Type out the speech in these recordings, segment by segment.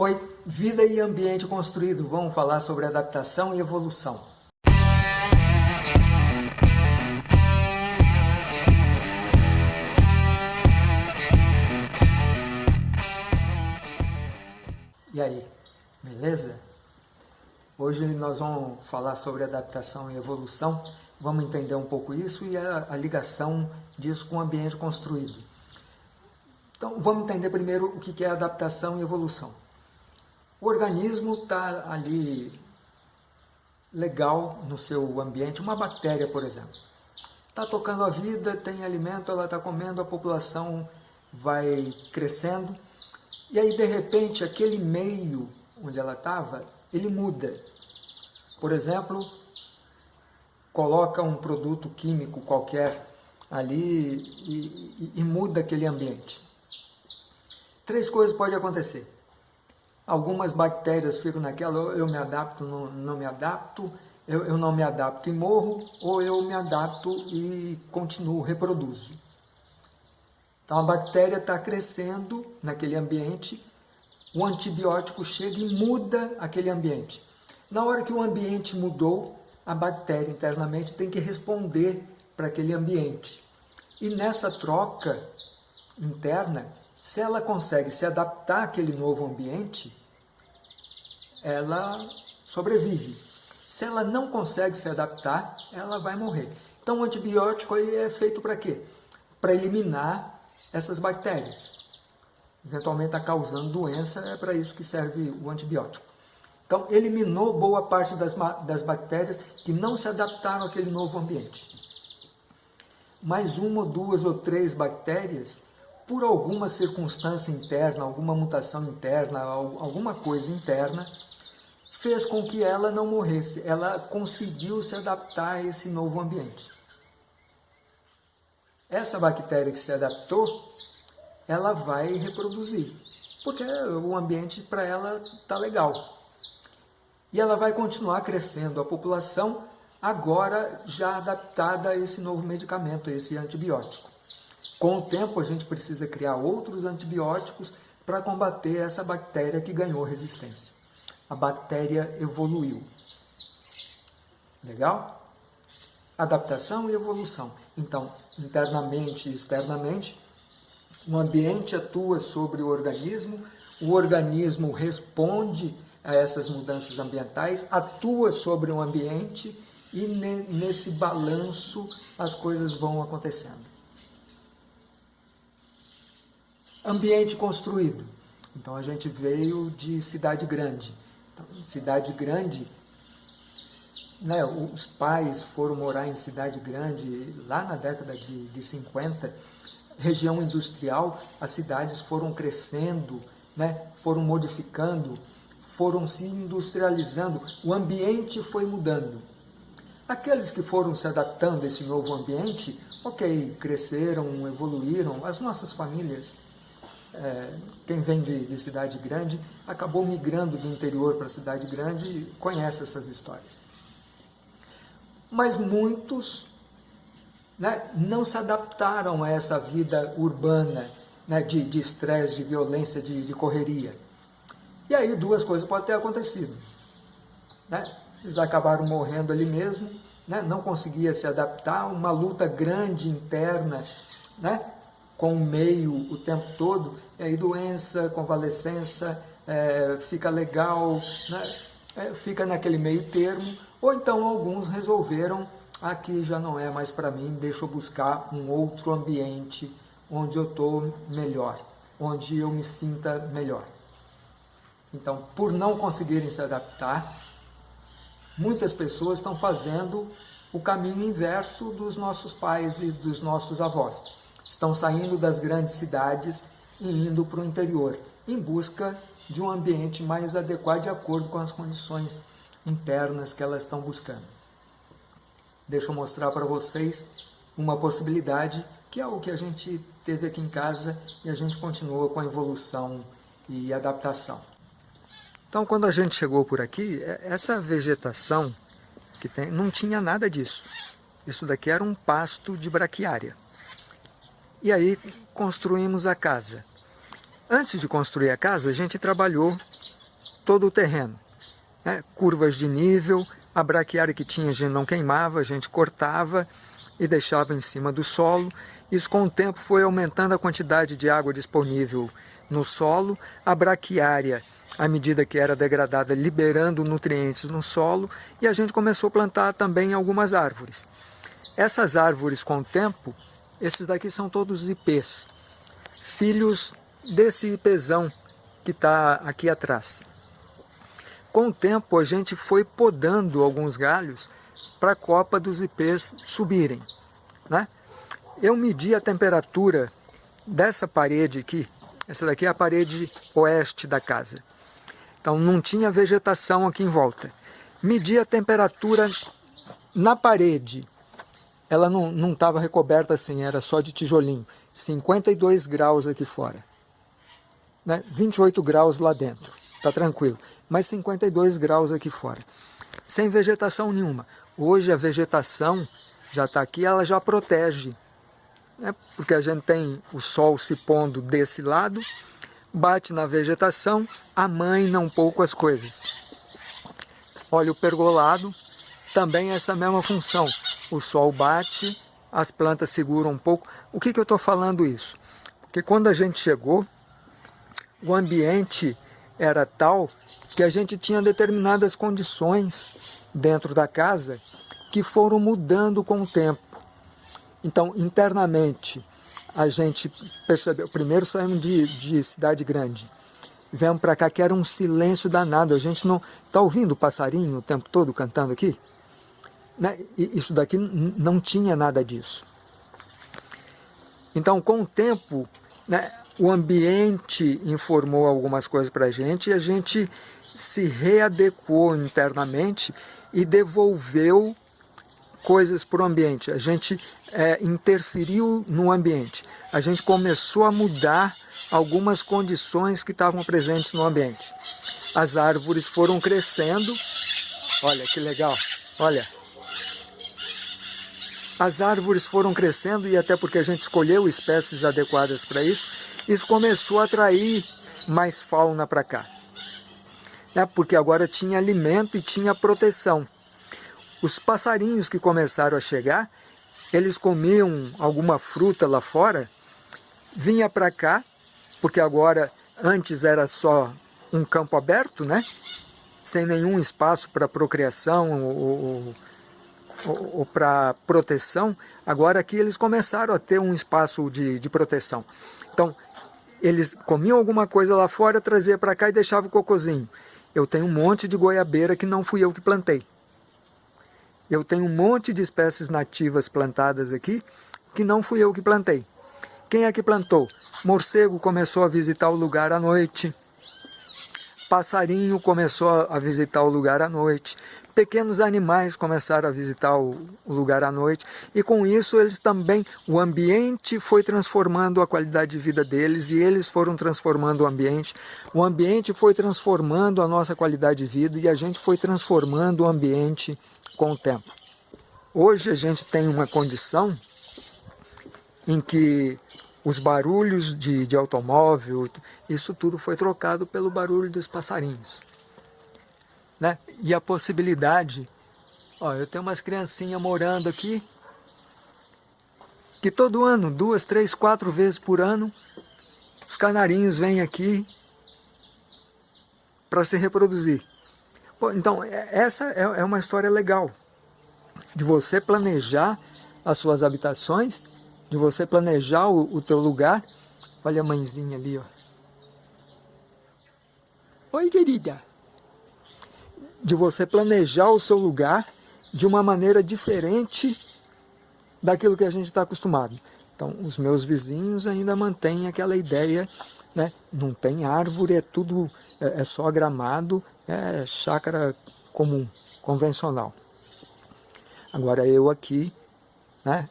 Oi, vida e ambiente construído. Vamos falar sobre adaptação e evolução. E aí, beleza? Hoje nós vamos falar sobre adaptação e evolução. Vamos entender um pouco isso e a, a ligação disso com o ambiente construído. Então, vamos entender primeiro o que é adaptação e evolução. O organismo está ali legal no seu ambiente, uma bactéria, por exemplo. Está tocando a vida, tem alimento, ela está comendo, a população vai crescendo, e aí de repente aquele meio onde ela estava, ele muda. Por exemplo, coloca um produto químico qualquer ali e, e, e muda aquele ambiente. Três coisas podem acontecer algumas bactérias ficam naquela, eu me adapto, não, não me adapto, eu, eu não me adapto e morro, ou eu me adapto e continuo, reproduzo. Então a bactéria está crescendo naquele ambiente, o antibiótico chega e muda aquele ambiente. Na hora que o ambiente mudou, a bactéria internamente tem que responder para aquele ambiente. E nessa troca interna, se ela consegue se adaptar àquele novo ambiente, ela sobrevive. Se ela não consegue se adaptar, ela vai morrer. Então o antibiótico aí é feito para quê? Para eliminar essas bactérias. Eventualmente está causando doença, é para isso que serve o antibiótico. Então eliminou boa parte das, das bactérias que não se adaptaram àquele novo ambiente. Mais uma, duas ou três bactérias, por alguma circunstância interna, alguma mutação interna, alguma coisa interna, fez com que ela não morresse, ela conseguiu se adaptar a esse novo ambiente. Essa bactéria que se adaptou, ela vai reproduzir, porque o ambiente para ela está legal. E ela vai continuar crescendo, a população agora já adaptada a esse novo medicamento, a esse antibiótico. Com o tempo a gente precisa criar outros antibióticos para combater essa bactéria que ganhou resistência a bactéria evoluiu. Legal? Adaptação e evolução. Então, internamente e externamente, o ambiente atua sobre o organismo, o organismo responde a essas mudanças ambientais, atua sobre o ambiente e nesse balanço as coisas vão acontecendo. Ambiente construído. Então a gente veio de cidade grande cidade grande, né, os pais foram morar em cidade grande lá na década de, de 50, região industrial, as cidades foram crescendo, né, foram modificando, foram se industrializando, o ambiente foi mudando. Aqueles que foram se adaptando a esse novo ambiente, ok, cresceram, evoluíram, as nossas famílias é, quem vem de, de, cidade grande acabou migrando do interior para a cidade grande e conhece essas histórias. Mas muitos né, não se adaptaram a essa vida urbana né, de estresse, de, de, violência, de, de, correria. E aí duas coisas podem ter acontecido. Né? Eles acabaram morrendo ali mesmo, né? não conseguia se adaptar, uma luta grande interna, né? Com o meio o tempo todo, e aí doença, convalescença, é, fica legal, né? é, fica naquele meio termo, ou então alguns resolveram, aqui já não é mais para mim, deixa eu buscar um outro ambiente onde eu estou melhor, onde eu me sinta melhor. Então, por não conseguirem se adaptar, muitas pessoas estão fazendo o caminho inverso dos nossos pais e dos nossos avós estão saindo das grandes cidades e indo para o interior, em busca de um ambiente mais adequado de acordo com as condições internas que elas estão buscando. Deixa eu mostrar para vocês uma possibilidade que é o que a gente teve aqui em casa e a gente continua com a evolução e adaptação. Então, quando a gente chegou por aqui, é, essa vegetação que tem, não tinha nada disso. Isso daqui era um pasto de braquiária. E aí construímos a casa. Antes de construir a casa, a gente trabalhou todo o terreno. Né? Curvas de nível, a braquiária que tinha a gente não queimava, a gente cortava e deixava em cima do solo. Isso com o tempo foi aumentando a quantidade de água disponível no solo, a braquiária, à medida que era degradada, liberando nutrientes no solo, e a gente começou a plantar também algumas árvores. Essas árvores, com o tempo, esses daqui são todos ipês, filhos desse ipezão que está aqui atrás. Com o tempo, a gente foi podando alguns galhos para a copa dos ipês subirem. Né? Eu medi a temperatura dessa parede aqui, essa daqui é a parede oeste da casa. Então não tinha vegetação aqui em volta. Medi a temperatura na parede, ela não estava recoberta assim, era só de tijolinho. 52 graus aqui fora. Né? 28 graus lá dentro, tá tranquilo. Mas 52 graus aqui fora. Sem vegetação nenhuma. Hoje a vegetação já está aqui, ela já protege né? porque a gente tem o sol se pondo desse lado, bate na vegetação, amaina um pouco as coisas. Olha o pergolado, também essa mesma função. O sol bate, as plantas seguram um pouco. O que, que eu estou falando isso? Porque quando a gente chegou, o ambiente era tal que a gente tinha determinadas condições dentro da casa que foram mudando com o tempo. Então, internamente, a gente percebeu, primeiro saímos de, de cidade grande, viemos para cá que era um silêncio danado, a gente não está ouvindo o passarinho o tempo todo cantando aqui? Né? Isso daqui não tinha nada disso. Então, com o tempo, né, o ambiente informou algumas coisas para a gente e a gente se readequou internamente e devolveu coisas para o ambiente, a gente é, interferiu no ambiente, a gente começou a mudar algumas condições que estavam presentes no ambiente. As árvores foram crescendo, olha que legal, olha. As árvores foram crescendo e até porque a gente escolheu espécies adequadas para isso, isso começou a atrair mais fauna para cá. Né? Porque agora tinha alimento e tinha proteção. Os passarinhos que começaram a chegar, eles comiam alguma fruta lá fora, vinha para cá, porque agora, antes era só um campo aberto, né? sem nenhum espaço para procriação ou, ou, ou para proteção, agora aqui eles começaram a ter um espaço de, de proteção. Então, eles comiam alguma coisa lá fora, trazia para cá e deixava o cocozinho. Eu tenho um monte de goiabeira que não fui eu que plantei. Eu tenho um monte de espécies nativas plantadas aqui que não fui eu que plantei. Quem é que plantou? Morcego começou a visitar o lugar à noite. Passarinho começou a visitar o lugar à noite. Pequenos animais começaram a visitar o lugar à noite. E com isso eles também, o ambiente foi transformando a qualidade de vida deles e eles foram transformando o ambiente. O ambiente foi transformando a nossa qualidade de vida e a gente foi transformando o ambiente com o tempo. Hoje a gente tem uma condição em que os barulhos de, de automóvel, isso tudo foi trocado pelo barulho dos passarinhos. Né? E a possibilidade, ó, eu tenho umas criancinhas morando aqui, que todo ano, duas, três, quatro vezes por ano, os canarinhos vêm aqui para se reproduzir. Então, é, essa é, é uma história legal, de você planejar as suas habitações, de você planejar o, o teu lugar. Olha a mãezinha ali, ó. Oi, querida. De você planejar o seu lugar de uma maneira diferente daquilo que a gente está acostumado. Então, os meus vizinhos ainda mantêm aquela ideia, né? não tem árvore, é tudo, é, é só gramado, é chácara comum, convencional. Agora eu aqui, né,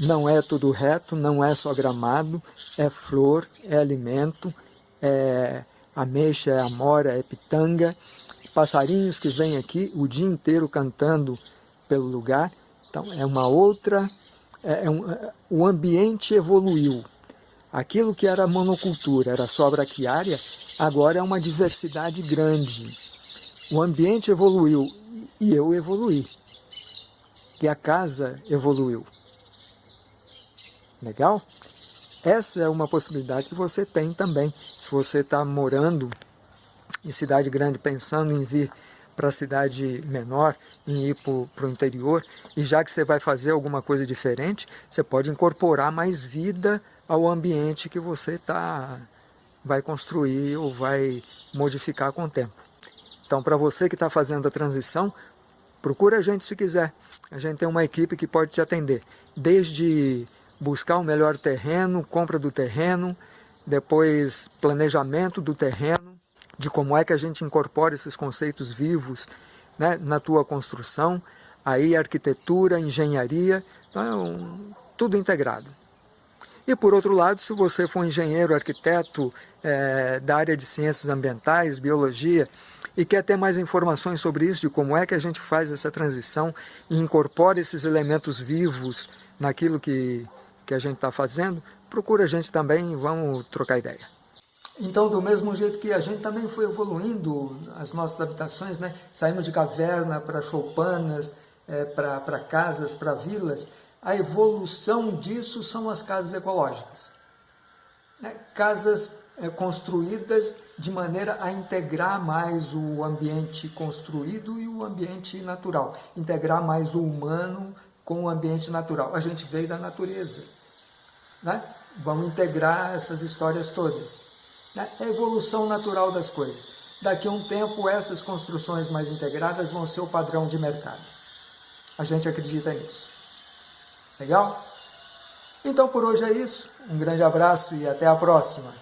não é tudo reto, não é só gramado, é flor, é alimento, é ameixa, é amora, é pitanga, passarinhos que vêm aqui o dia inteiro cantando pelo lugar. Então é uma outra, é, é um, é, o ambiente evoluiu. Aquilo que era monocultura, era só braquiária, agora é uma diversidade grande. O ambiente evoluiu e eu evoluí. E a casa evoluiu. Legal? Essa é uma possibilidade que você tem também. Se você está morando em cidade grande, pensando em vir para a cidade menor, em ir para o interior, e já que você vai fazer alguma coisa diferente, você pode incorporar mais vida ao ambiente que você tá, vai construir ou vai modificar com o tempo. Então, para você que está fazendo a transição, procura a gente se quiser. A gente tem uma equipe que pode te atender, desde buscar o melhor terreno, compra do terreno, depois planejamento do terreno, de como é que a gente incorpora esses conceitos vivos né, na tua construção, aí arquitetura, engenharia, então, tudo integrado. E por outro lado, se você for engenheiro, arquiteto é, da área de ciências ambientais, biologia, e quer ter mais informações sobre isso, de como é que a gente faz essa transição e incorpora esses elementos vivos naquilo que, que a gente está fazendo, procura a gente também e vamos trocar ideia. Então, do mesmo jeito que a gente também foi evoluindo as nossas habitações, né? saímos de caverna para choupanas, é, para casas, para vilas, a evolução disso são as casas ecológicas. Né? Casas é, construídas de maneira a integrar mais o ambiente construído e o ambiente natural, integrar mais o humano com o ambiente natural. A gente veio da natureza. Né? Vamos integrar essas histórias todas. Né? É a evolução natural das coisas. Daqui a um tempo, essas construções mais integradas vão ser o padrão de mercado. A gente acredita nisso. Legal? Então por hoje é isso. Um grande abraço e até a próxima.